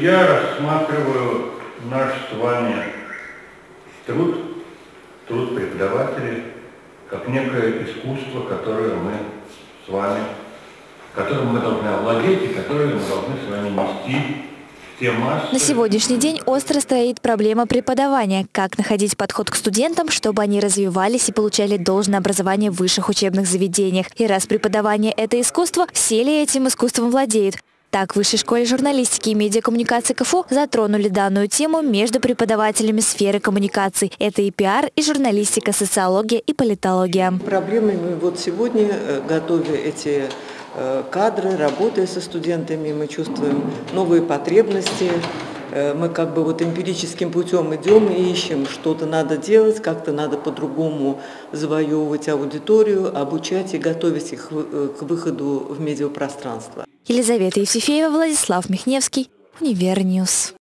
Я рассматриваю наш с вами труд, труд преподавателей, как некое искусство, которое мы с вами, которым мы должны овладеть и которое мы должны с вами нести. На сегодняшний день остро стоит проблема преподавания. Как находить подход к студентам, чтобы они развивались и получали должное образование в высших учебных заведениях. И раз преподавание – это искусство, все ли этим искусством владеют? Так, в Высшей школе журналистики и медиакоммуникации КФУ затронули данную тему между преподавателями сферы коммуникаций. Это и пиар, и журналистика, социология и политология. Проблемами вот сегодня, э, готовя эти э, кадры, работая со студентами, мы чувствуем новые потребности, Э, мы как бы вот эмпирическим путем идем и ищем, что-то надо делать, как-то надо по-другому завоевывать аудиторию, обучать и готовить их к выходу в медиапространство. Елизавета Евсефеева, Владислав Михневский, Универ Ньюс.